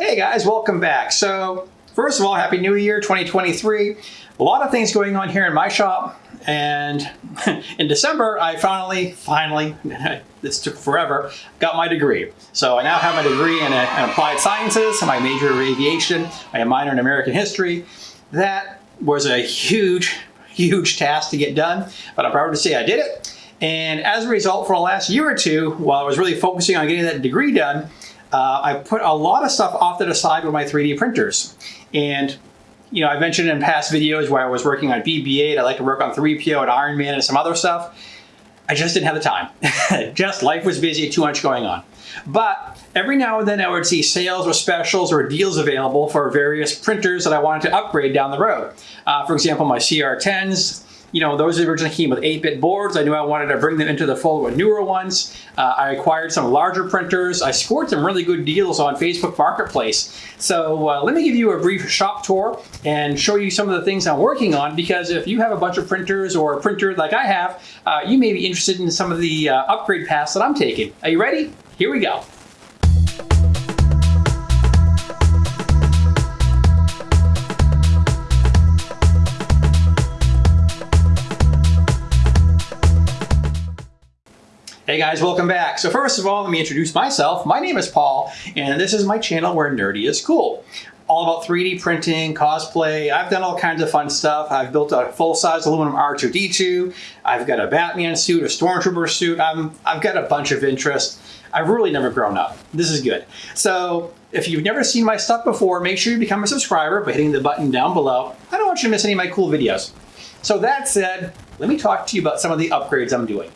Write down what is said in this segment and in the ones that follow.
Hey guys, welcome back. So first of all, Happy New Year 2023. A lot of things going on here in my shop. And in December, I finally, finally, this took forever, got my degree. So I now have my degree in, uh, in applied sciences, my major in aviation, I have minor in American history. That was a huge, huge task to get done, but I'm proud to say I did it. And as a result, for the last year or two, while I was really focusing on getting that degree done, uh, I put a lot of stuff off to the side with my 3D printers. And you know, I mentioned in past videos where I was working on BB-8, I like to work on 3PO and Iron Man and some other stuff. I just didn't have the time. just life was busy, too much going on. But every now and then I would see sales or specials or deals available for various printers that I wanted to upgrade down the road. Uh, for example, my CR10s, you know, those originally came with 8-bit boards. I knew I wanted to bring them into the fold with newer ones. Uh, I acquired some larger printers. I scored some really good deals on Facebook Marketplace. So uh, let me give you a brief shop tour and show you some of the things I'm working on because if you have a bunch of printers or a printer like I have, uh, you may be interested in some of the uh, upgrade paths that I'm taking. Are you ready? Here we go. Hey guys, welcome back. So first of all, let me introduce myself. My name is Paul, and this is my channel where nerdy is cool. All about 3D printing, cosplay. I've done all kinds of fun stuff. I've built a full-size aluminum R2-D2. I've got a Batman suit, a Stormtrooper suit. I'm, I've got a bunch of interest. I've really never grown up. This is good. So if you've never seen my stuff before, make sure you become a subscriber by hitting the button down below. I don't want you to miss any of my cool videos. So that said, let me talk to you about some of the upgrades I'm doing.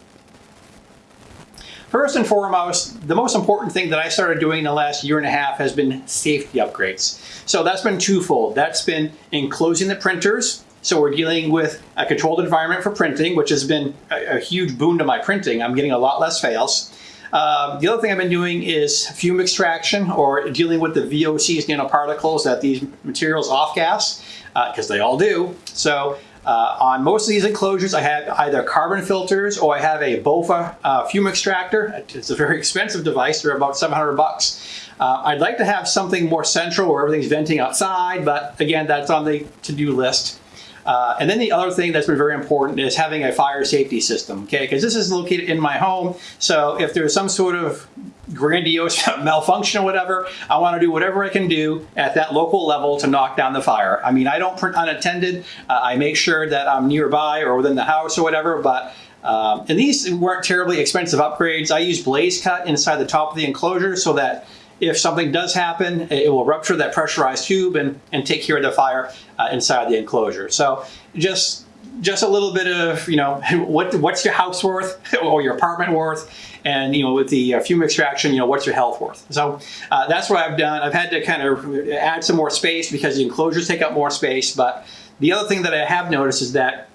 First and foremost, the most important thing that I started doing in the last year and a half has been safety upgrades. So that's been twofold. That's been enclosing the printers. So we're dealing with a controlled environment for printing, which has been a, a huge boon to my printing. I'm getting a lot less fails. Uh, the other thing I've been doing is fume extraction or dealing with the VOCs nanoparticles that these materials off gas, because uh, they all do. So uh, on most of these enclosures, I have either carbon filters or I have a BOFA uh, fume extractor. It's a very expensive device. They're about 700 bucks. Uh, I'd like to have something more central where everything's venting outside, but again, that's on the to-do list. Uh, and then the other thing that's been very important is having a fire safety system, okay? Because this is located in my home, so if there's some sort of grandiose malfunction or whatever, I want to do whatever I can do at that local level to knock down the fire. I mean, I don't print unattended. Uh, I make sure that I'm nearby or within the house or whatever, but um, and these weren't terribly expensive upgrades. I use BlazeCut inside the top of the enclosure so that if something does happen, it will rupture that pressurized tube and, and take care of the fire uh, inside the enclosure. So just just a little bit of, you know, what what's your house worth or your apartment worth? And, you know, with the uh, fume extraction, you know, what's your health worth? So uh, that's what I've done. I've had to kind of add some more space because the enclosures take up more space. But the other thing that I have noticed is that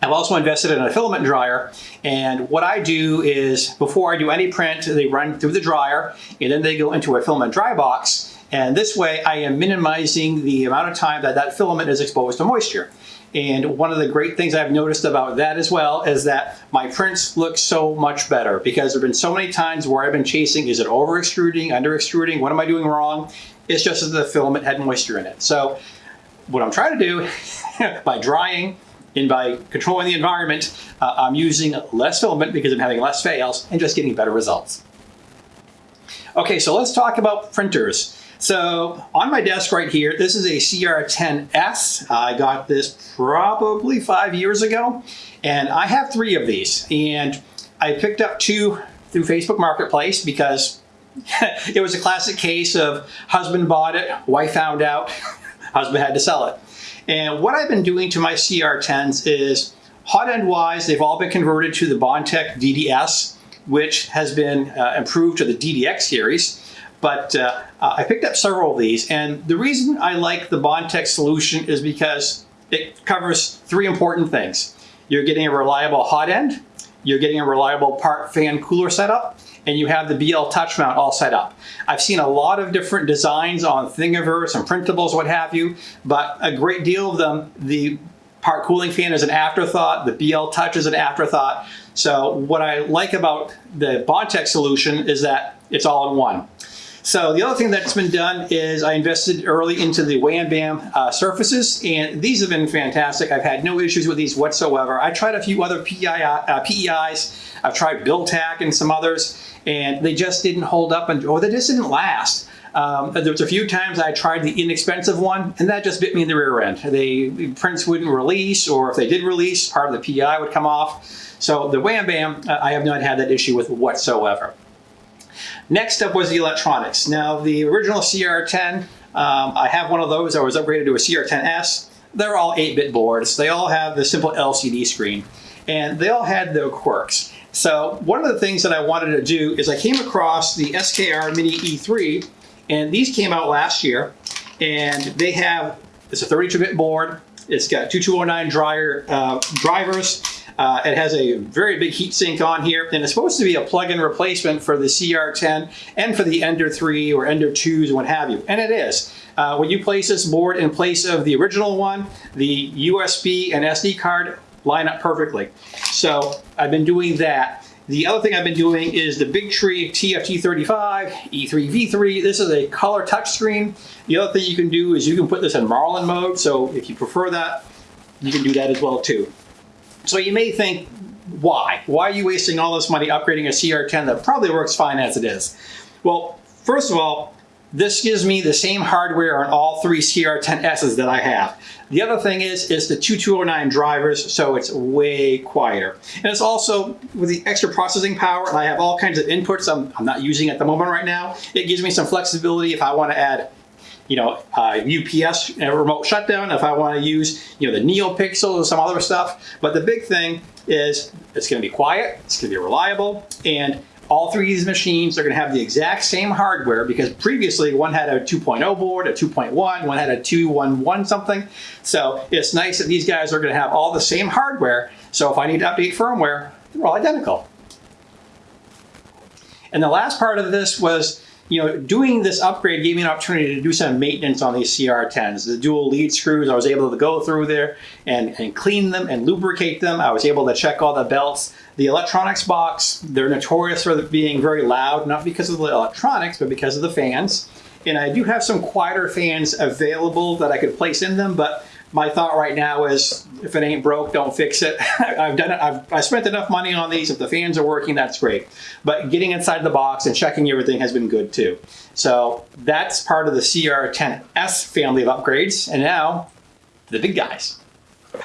I've also invested in a filament dryer and what I do is before I do any print they run through the dryer and then they go into a filament dry box and this way I am minimizing the amount of time that that filament is exposed to moisture. And one of the great things I've noticed about that as well is that my prints look so much better because there have been so many times where I've been chasing, is it over extruding, under extruding, what am I doing wrong? It's just that the filament had moisture in it. So what I'm trying to do by drying and by controlling the environment, uh, I'm using less filament because I'm having less fails and just getting better results. Okay, so let's talk about printers. So on my desk right here, this is a CR10S. I got this probably five years ago, and I have three of these. And I picked up two through Facebook Marketplace because it was a classic case of husband bought it, wife found out, husband had to sell it. And what I've been doing to my CR10s is hot end wise, they've all been converted to the Bondtech DDS, which has been uh, improved to the DDX series. But uh, I picked up several of these, and the reason I like the Bondtech solution is because it covers three important things. You're getting a reliable hot end, you're getting a reliable part fan cooler setup, and you have the BL touch mount all set up. I've seen a lot of different designs on Thingiverse and printables, what have you, but a great deal of them, the part cooling fan is an afterthought, the BL touch is an afterthought. So what I like about the Bondtech solution is that it's all in one. So the other thing that's been done is I invested early into the Wham Bam uh, surfaces, and these have been fantastic. I've had no issues with these whatsoever. I tried a few other PEI, uh, PEIs. I've tried Tack and some others, and they just didn't hold up, and or they just didn't last. Um, there was a few times I tried the inexpensive one, and that just bit me in the rear end. The prints wouldn't release, or if they did release, part of the PEI would come off. So the Wham Bam, uh, I have not had that issue with whatsoever. Next up was the electronics. Now the original CR10, um, I have one of those. I was upgraded to a CR10S. They're all 8-bit boards. They all have the simple LCD screen. And they all had their quirks. So one of the things that I wanted to do is I came across the SKR Mini E3, and these came out last year. And they have, it's a 32-bit board. It's got 2209 dryer, uh, drivers. Uh, it has a very big heatsink on here, and it's supposed to be a plug-in replacement for the CR10 and for the Ender 3 or Ender 2s and what have you, and it is. Uh, when you place this board in place of the original one, the USB and SD card line up perfectly. So I've been doing that. The other thing I've been doing is the Bigtree TFT35 E3V3. This is a color touchscreen. The other thing you can do is you can put this in Marlin mode. So if you prefer that, you can do that as well too. So you may think, why? Why are you wasting all this money upgrading a CR10 that probably works fine as it is? Well, first of all, this gives me the same hardware on all three CR10Ss that I have. The other thing is, is the 2209 drivers, so it's way quieter. And it's also, with the extra processing power, and I have all kinds of inputs I'm, I'm not using at the moment right now, it gives me some flexibility if I want to add you know, uh, UPS remote shutdown, if I want to use, you know, the NeoPixel or some other stuff. But the big thing is it's going to be quiet, it's going to be reliable, and all three of these machines are going to have the exact same hardware because previously one had a 2.0 board, a 2.1, one had a 211 something. So it's nice that these guys are going to have all the same hardware. So if I need to update firmware, they're all identical. And the last part of this was you know, doing this upgrade gave me an opportunity to do some maintenance on these CR10s. The dual lead screws, I was able to go through there and, and clean them and lubricate them. I was able to check all the belts. The electronics box, they're notorious for being very loud, not because of the electronics, but because of the fans. And I do have some quieter fans available that I could place in them, but my thought right now is if it ain't broke, don't fix it. I've done it. I've I spent enough money on these. If the fans are working, that's great. But getting inside the box and checking everything has been good too. So that's part of the CR10S family of upgrades. And now the big guys.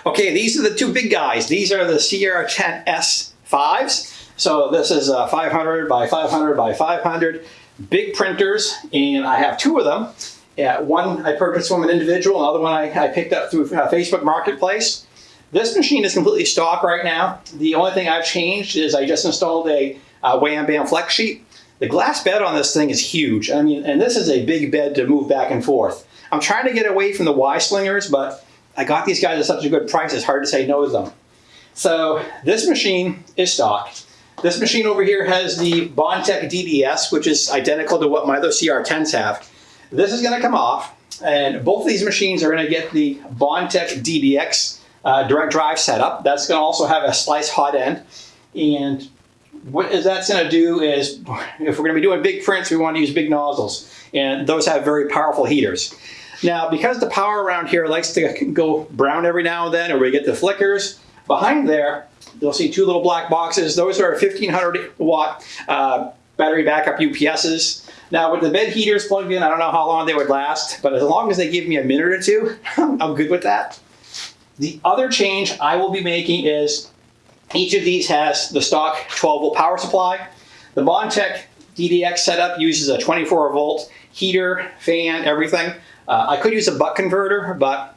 Okay, these are the two big guys. These are the CR10S 5s. So this is uh, a 500 by 500 by 500 big printers, and I have two of them. Yeah, one I purchased from an individual, another one I, I picked up through uh, Facebook Marketplace. This machine is completely stock right now. The only thing I've changed is I just installed a uh, Wham Bam flex sheet. The glass bed on this thing is huge. I mean, and this is a big bed to move back and forth. I'm trying to get away from the Y slingers, but I got these guys at such a good price, it's hard to say no to them. So this machine is stock. This machine over here has the Bondtech DDS, which is identical to what my other CR10s have. This is going to come off, and both of these machines are going to get the Bondtech DDX uh, direct drive setup. That's going to also have a slice hot end. And what that's going to do is, if we're going to be doing big prints, we want to use big nozzles. And those have very powerful heaters. Now, because the power around here likes to go brown every now and then, or we get the flickers, behind there, you'll see two little black boxes. Those are 1500 watt uh, battery backup UPSs. Now with the bed heaters plugged in, I don't know how long they would last, but as long as they give me a minute or two, I'm good with that. The other change I will be making is each of these has the stock 12 volt power supply. The Bondtech DDX setup uses a 24 volt heater, fan, everything. Uh, I could use a buck converter, but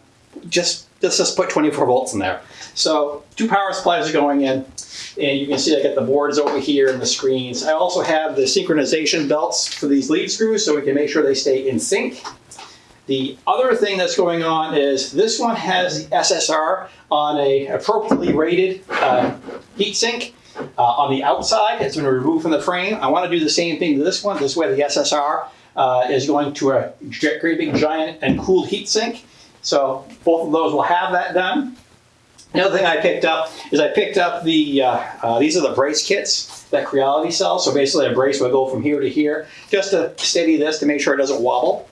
just let's just put 24 volts in there. So two power supplies are going in. And you can see I got the boards over here and the screens. I also have the synchronization belts for these lead screws so we can make sure they stay in sync. The other thing that's going on is this one has the SSR on a appropriately rated uh, heatsink. Uh, on the outside, it's been removed from the frame. I want to do the same thing to this one. This way the SSR uh, is going to a great big giant and cooled heatsink. So both of those will have that done. Another thing I picked up is I picked up the, uh, uh, these are the brace kits that Creality sells. So basically a brace will go from here to here just to steady this to make sure it doesn't wobble.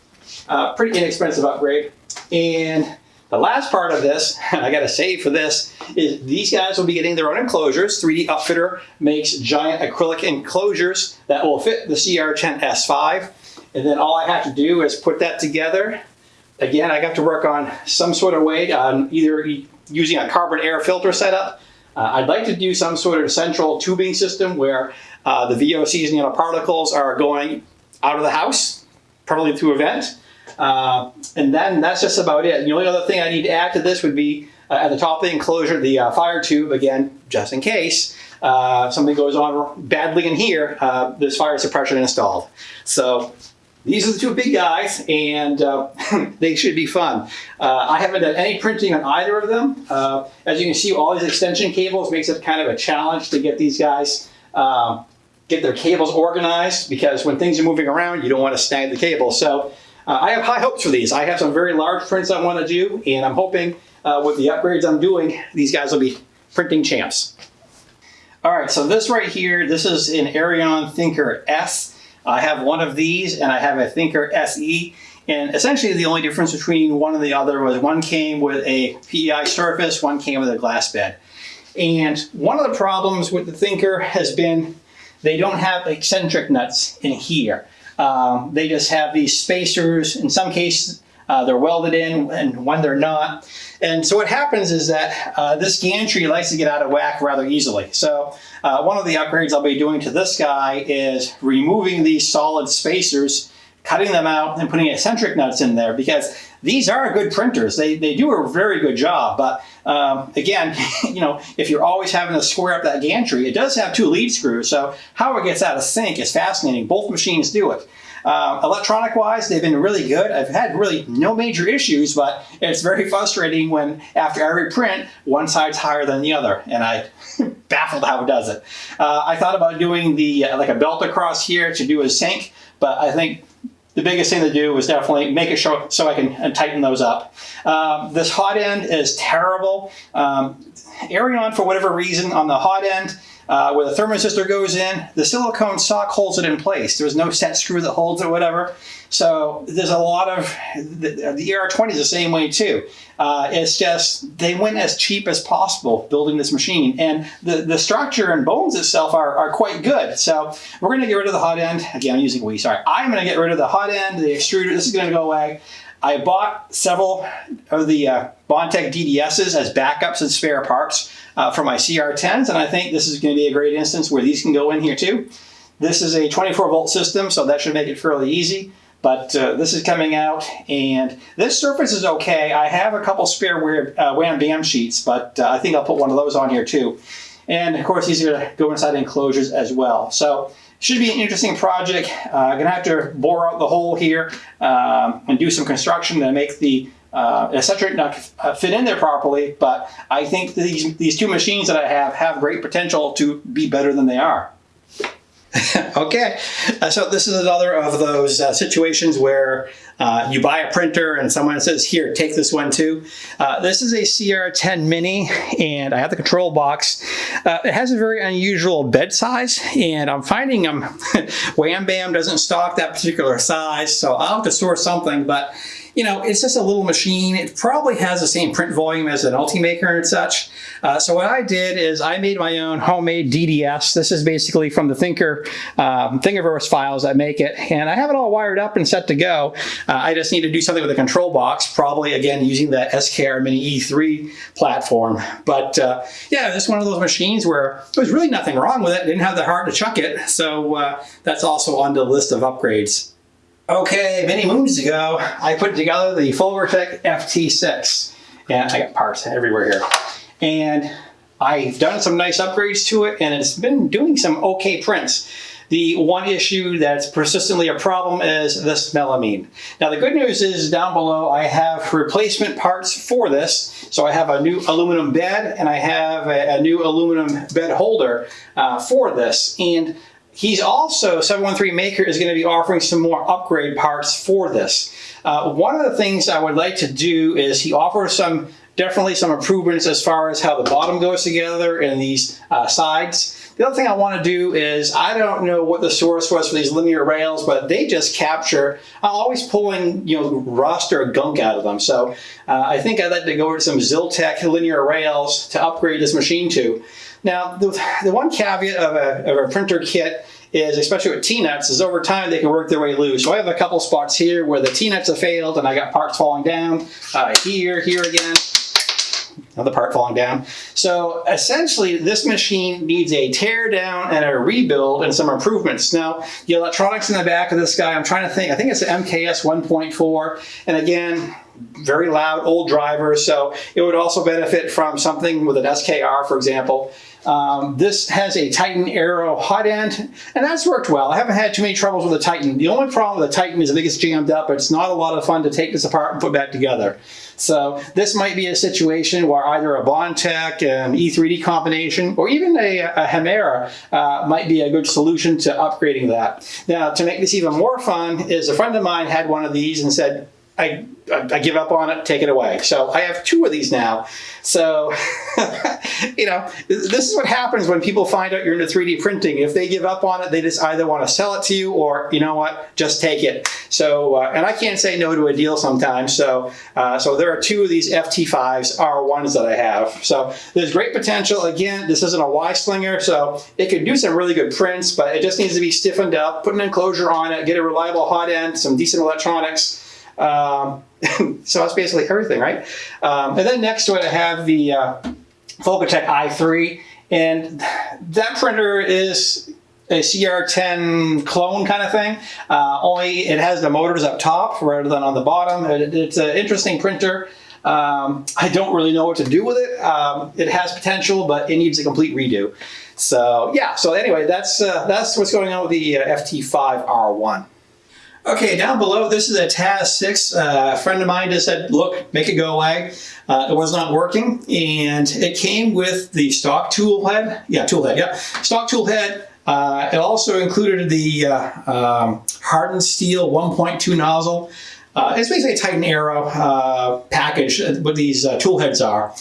Uh, pretty inexpensive upgrade. And the last part of this, and I got to save for this, is these guys will be getting their own enclosures. 3D Upfitter makes giant acrylic enclosures that will fit the CR10 S5. And then all I have to do is put that together. Again, I have to work on some sort of way on either using a carbon air filter setup. Uh, I'd like to do some sort of central tubing system where uh, the VOCs and nanoparticles are going out of the house, probably through a vent. Uh, and then that's just about it. the only other thing I need to add to this would be uh, at the top of the enclosure, the uh, fire tube, again, just in case uh, something goes on badly in here, this fire suppression installed. So these are the two big guys, and uh, they should be fun. Uh, I haven't done any printing on either of them. Uh, as you can see, all these extension cables makes it kind of a challenge to get these guys, um, get their cables organized, because when things are moving around, you don't want to snag the cable. So uh, I have high hopes for these. I have some very large prints I want to do, and I'm hoping uh, with the upgrades I'm doing, these guys will be printing champs. All right, so this right here, this is an Eryone Thinker S. I have one of these and I have a Thinker SE. And essentially the only difference between one and the other was one came with a PEI surface, one came with a glass bed. And one of the problems with the Thinker has been they don't have eccentric nuts in here. Um, they just have these spacers. In some cases, uh, they're welded in and when they're not. And so what happens is that uh, this gantry likes to get out of whack rather easily. So uh, one of the upgrades I'll be doing to this guy is removing these solid spacers, cutting them out and putting eccentric nuts in there because these are good printers. They, they do a very good job, but um, again, you know, if you're always having to square up that gantry, it does have two lead screws, so how it gets out of sync is fascinating. Both machines do it. Uh, electronic wise, they've been really good. I've had really no major issues, but it's very frustrating when after every print, one side's higher than the other, and I baffled how it does it. Uh, I thought about doing the uh, like a belt across here to do a sync, but I think the biggest thing to do was definitely make it show so I can uh, tighten those up. Um, this hot end is terrible. Um, Eryone, for whatever reason, on the hot end, uh, where the thermoresistor goes in, the silicone sock holds it in place. There's no set screw that holds it, whatever. So there's a lot of, the, the ER20 is the same way too. Uh, it's just, they went as cheap as possible building this machine. And the, the structure and bones itself are, are quite good. So we're gonna get rid of the hot end. Again, I'm using we, sorry. I'm gonna get rid of the hot end, the extruder, this is gonna go away. I bought several of the uh, Bondtech DDSs as backups and spare parts uh, for my CR10s, and I think this is going to be a great instance where these can go in here too. This is a 24 volt system, so that should make it fairly easy. But uh, this is coming out, and this surface is okay. I have a couple spare uh, Wham Bam sheets, but uh, I think I'll put one of those on here too. And of course, these are going to go inside enclosures as well. So should be an interesting project. Uh, gonna have to bore out the hole here um, and do some construction to make the uh, eccentric not fit in there properly, but I think these, these two machines that I have have great potential to be better than they are. okay, uh, so this is another of those uh, situations where uh, you buy a printer and someone says, here, take this one too. Uh, this is a CR10 Mini and I have the control box. Uh, it has a very unusual bed size and I'm finding um, Wham Bam doesn't stock that particular size, so I'll have to source something, but you know, it's just a little machine. It probably has the same print volume as an Ultimaker and such. Uh, so what I did is I made my own homemade DDS. This is basically from the Thinker um, Thingiverse files that make it. And I have it all wired up and set to go. Uh, I just need to do something with a control box, probably again using the SKR Mini E3 platform. But uh, yeah, this is one of those machines where there was really nothing wrong with it. Didn't have the heart to chuck it. So uh, that's also on the list of upgrades. Okay, many moons ago, I put together the Folgertech FT6. And I got parts everywhere here. And I've done some nice upgrades to it, and it's been doing some okay prints. The one issue that's persistently a problem is this melamine. Now the good news is down below I have replacement parts for this. So I have a new aluminum bed and I have a, a new aluminum bed holder uh, for this. And He's also, 713 Maker is going to be offering some more upgrade parts for this. Uh, one of the things I would like to do is he offers some definitely some improvements as far as how the bottom goes together and these uh, sides. The other thing I want to do is, I don't know what the source was for these linear rails, but they just capture, I'm always pulling, you know, rust or gunk out of them. So uh, I think I'd like to go over to some Ziltech linear rails to upgrade this machine to. Now, the, the one caveat of a, of a printer kit is, especially with T-nuts, is over time they can work their way loose. So I have a couple spots here where the T-nuts have failed and I got parts falling down. Uh, here, here again another part falling down. So essentially this machine needs a tear down and a rebuild and some improvements. Now the electronics in the back of this guy, I'm trying to think, I think it's an MKS 1.4 and again, very loud old driver so it would also benefit from something with an SKR for example. Um, this has a Titan Aero hot end, and that's worked well. I haven't had too many troubles with the Titan. The only problem with the Titan is I think it's jammed up. But it's not a lot of fun to take this apart and put back together. So this might be a situation where either a Bondtech, an E3D combination, or even a, a Hemera uh, might be a good solution to upgrading that. Now, to make this even more fun is a friend of mine had one of these and said, I, I give up on it, take it away. So I have two of these now. So, you know, this is what happens when people find out you're into 3D printing. If they give up on it, they just either want to sell it to you or, you know what, just take it. So, uh, and I can't say no to a deal sometimes. So, uh, so there are two of these FT5s R1s that I have. So there's great potential. Again, this isn't a Y slinger, so it could do some really good prints, but it just needs to be stiffened up, put an enclosure on it, get a reliable hot end, some decent electronics, um, so that's basically everything, right? Um, and then next to it, I have the uh, Folgertech i3, and that printer is a CR10 clone kind of thing. Uh, only it has the motors up top rather than on the bottom. It, it's an interesting printer. Um, I don't really know what to do with it. Um, it has potential, but it needs a complete redo. So yeah, so anyway, that's uh, that's what's going on with the uh, FT5R1. Okay, down below, this is a TAZ 6. Uh, a friend of mine just said, look, make it go away. Uh, it was not working, and it came with the stock tool head. Yeah, tool head, yeah. Stock tool head. Uh, it also included the uh, um, hardened steel 1.2 nozzle. Uh, it's basically a Titan Aero uh, package, what these tool heads are.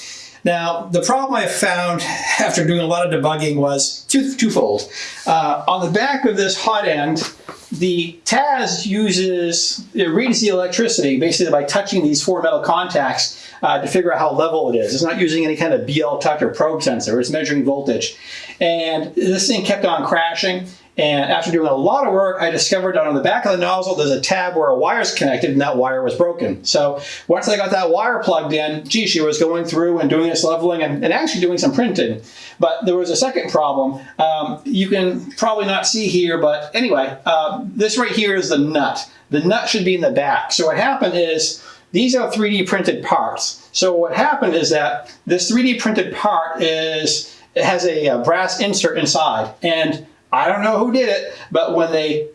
Now, the problem I found after doing a lot of debugging was two, twofold. Uh, on the back of this hot end, the TAZ uses, it reads the electricity basically by touching these four metal contacts uh, to figure out how level it is. It's not using any kind of BL touch or probe sensor, it's measuring voltage. And this thing kept on crashing. And after doing a lot of work, I discovered that on the back of the nozzle, there's a tab where a wire is connected and that wire was broken. So once I got that wire plugged in, gee, she was going through and doing this leveling and, and actually doing some printing. But there was a second problem. Um, you can probably not see here, but anyway, uh, this right here is the nut. The nut should be in the back. So what happened is, these are 3D printed parts. So what happened is that this 3D printed part is, it has a, a brass insert inside. And I don't know who did it, but when they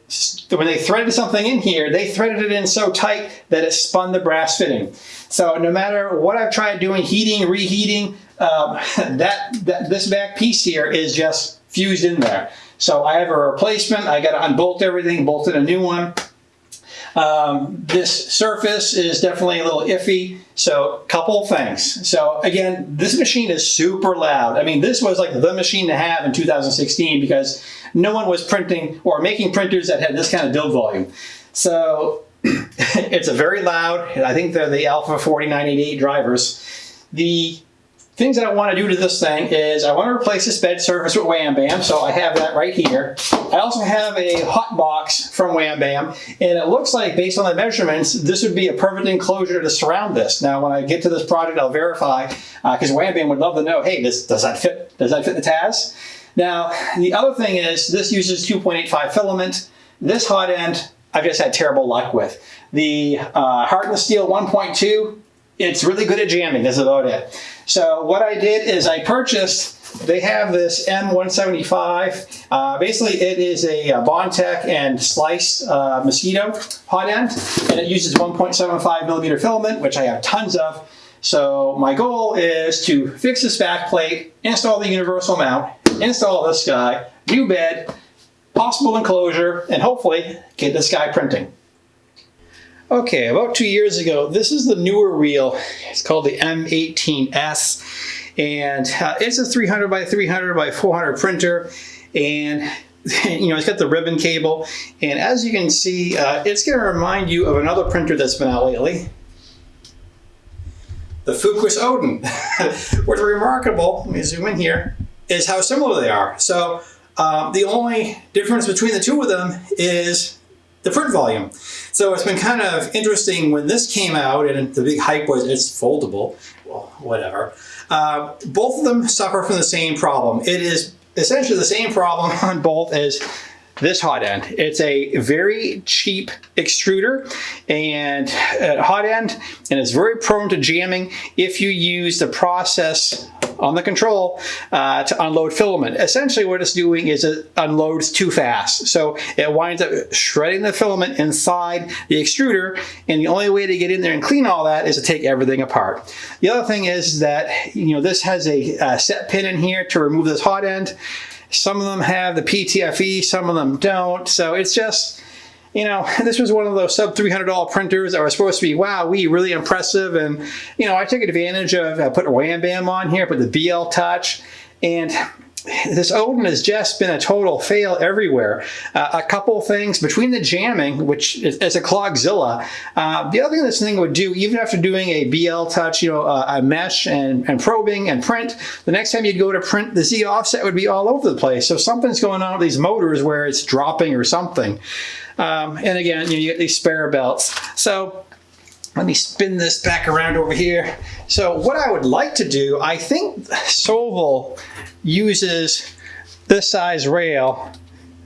when they threaded something in here, they threaded it in so tight that it spun the brass fitting. So no matter what I've tried doing, heating, reheating, um, that, that this back piece here is just fused in there. So I have a replacement. I got to unbolt everything, bolted a new one. Um, this surface is definitely a little iffy. So couple things. So again, this machine is super loud. I mean, this was like the machine to have in 2016 because no one was printing or making printers that had this kind of build volume. So it's a very loud, I think they're the Alpha 4988 drivers. The things that I want to do to this thing is I want to replace this bed surface with Wham Bam, so I have that right here. I also have a hot box from Wham Bam, and it looks like, based on the measurements, this would be a perfect enclosure to surround this. Now, when I get to this project, I'll verify, because uh, Wham Bam would love to know, hey, does, does that fit? Does that fit the TAZ? Now, the other thing is, this uses 2.85 filament. This hot end, I've just had terrible luck with. The uh, steel 1.2, it's really good at jamming, that's about it. So what I did is I purchased, they have this M175. Uh, basically it is a, a Bondtech and Slice uh, Mosquito hot end, and it uses 1.75 millimeter filament, which I have tons of. So my goal is to fix this back plate, install the universal mount, install this guy, new bed, possible enclosure, and hopefully get this guy printing. Okay, about two years ago, this is the newer reel. It's called the M18S, and uh, it's a 300 by 300 by 400 printer, and you know, it's got the ribbon cable, and as you can see, uh, it's going to remind you of another printer that's been out lately, the Fokoos Odin. What's remarkable, let me zoom in here, is how similar they are. So uh, the only difference between the two of them is the print volume. So it's been kind of interesting when this came out and the big hype was it's foldable, well, whatever. Uh, both of them suffer from the same problem. It is essentially the same problem on both as this hot end. It's a very cheap extruder and hot end and it's very prone to jamming if you use the process on the control uh, to unload filament. Essentially what it's doing is it unloads too fast. So it winds up shredding the filament inside the extruder and the only way to get in there and clean all that is to take everything apart. The other thing is that you know this has a, a set pin in here to remove this hot end. Some of them have the PTFE, some of them don't. So it's just, you know, this was one of those sub $300 printers that were supposed to be, wow, we really impressive. And, you know, I took advantage of, I put a Wham Bam on here, put the BL Touch, and this Odin has just been a total fail everywhere. Uh, a couple things between the jamming, which is, is a clogzilla. Uh, the other thing this thing would do, even after doing a BL touch, you know, uh, a mesh and, and probing and print, the next time you'd go to print, the Z offset would be all over the place. So something's going on with these motors where it's dropping or something. Um, and again, you, know, you get these spare belts. So let me spin this back around over here. So what I would like to do, I think Sovol uses this size rail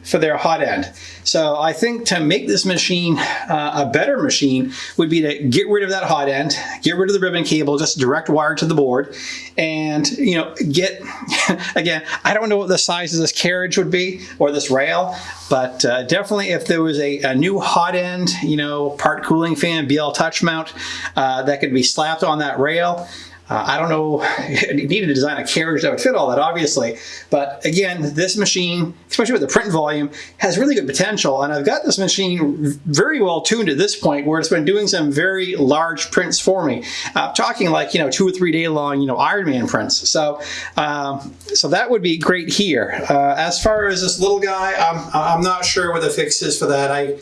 for their hot end. So I think to make this machine uh, a better machine would be to get rid of that hot end, get rid of the ribbon cable, just direct wire to the board, and you know get again. I don't know what the size of this carriage would be or this rail, but uh, definitely if there was a, a, new hot end, you know, part cooling fan, BL touch mount uh, that could be slapped on that rail. Uh, I don't know, you need to design a carriage that would fit all that, obviously. But again, this machine, especially with the print volume, has really good potential. And I've got this machine very well tuned at this point where it's been doing some very large prints for me. Uh, talking like, you know, two or three day long, you know, Ironman prints. So, um, so that would be great here. Uh, as far as this little guy, I'm, I'm not sure what the fix is for that. I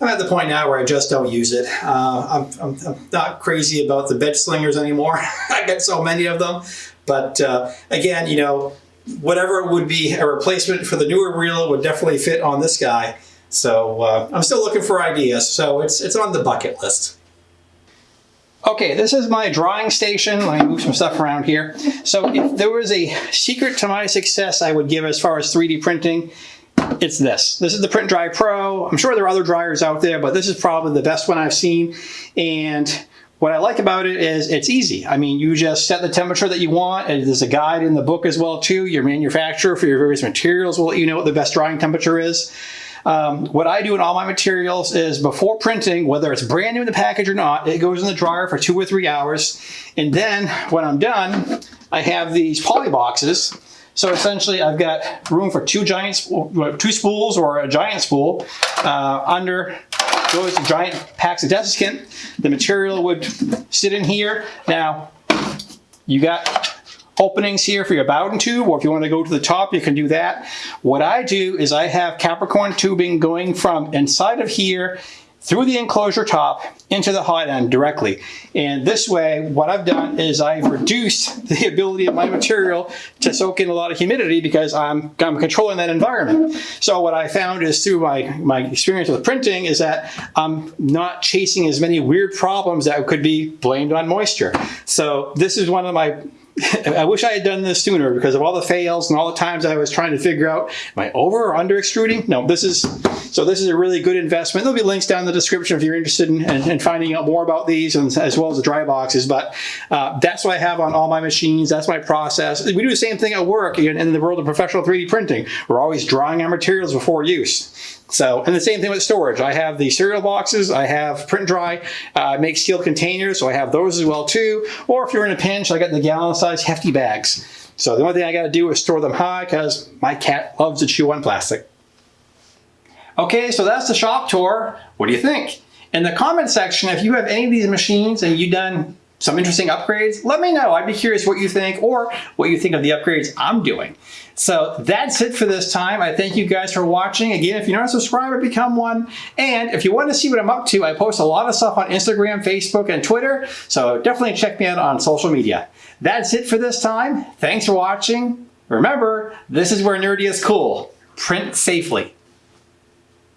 I'm at the point now where I just don't use it. Uh, I'm, I'm, I'm, not crazy about the bed slingers anymore. I get so many of them. But uh, again, you know, whatever would be a replacement for the newer reel would definitely fit on this guy. So uh, I'm still looking for ideas. So it's, it's on the bucket list. Okay, this is my drawing station. Let me move some stuff around here. So if there was a secret to my success I would give as far as 3D printing, it's this. This is the Print Dry Pro. I'm sure there are other dryers out there, but this is probably the best one I've seen. And what I like about it is it's easy. I mean, you just set the temperature that you want. There's a guide in the book as well too. Your manufacturer for your various materials will let you know what the best drying temperature is. Um, what I do in all my materials is before printing, whether it's brand new in the package or not, it goes in the dryer for two or three hours. And then when I'm done, I have these poly boxes so essentially I've got room for two giant, two spools or a giant spool. Uh, under those giant packs of desiccant, the material would sit in here. Now, you got openings here for your Bowden tube, or if you want to go to the top, you can do that. What I do is I have Capricorn tubing going from inside of here through the enclosure top into the hot end directly. And this way, what I've done is I've reduced the ability of my material to soak in a lot of humidity because I'm, I'm controlling that environment. So what I found is through my, my experience with printing is that I'm not chasing as many weird problems that could be blamed on moisture. So this is one of my I wish I had done this sooner because of all the fails and all the times I was trying to figure out, am I over or under extruding? No, this is, so this is a really good investment. There'll be links down in the description if you're interested in, in, in finding out more about these and, as well as the dry boxes. But uh, that's what I have on all my machines. That's my process. We do the same thing at work in, in the world of professional 3D printing. We're always drawing our materials before use. So, and the same thing with storage. I have the cereal boxes, I have print dry, uh, make steel containers, so I have those as well too. Or if you're in a pinch, I got the gallon size hefty bags. So the only thing I gotta do is store them high because my cat loves to chew on plastic. Okay, so that's the shop tour. What do you think? In the comment section, if you have any of these machines and you've done some interesting upgrades, let me know. I'd be curious what you think or what you think of the upgrades I'm doing. So that's it for this time. I thank you guys for watching. Again, if you're not a subscriber, become one. And if you want to see what I'm up to, I post a lot of stuff on Instagram, Facebook, and Twitter. So definitely check me out on social media. That's it for this time. Thanks for watching. Remember, this is where nerdy is cool. Print safely.